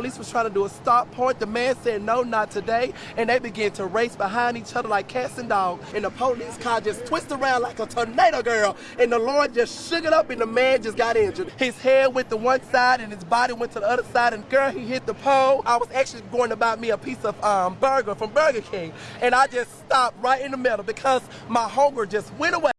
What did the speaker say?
police was trying to do a stop point. The man said, no, not today. And they began to race behind each other like cats and dogs. And the police car just twisted around like a tornado girl. And the Lord just shook it up and the man just got injured. His head went to one side and his body went to the other side. And girl, he hit the pole. I was actually going to buy me a piece of um, burger from Burger King. And I just stopped right in the middle because my hunger just went away.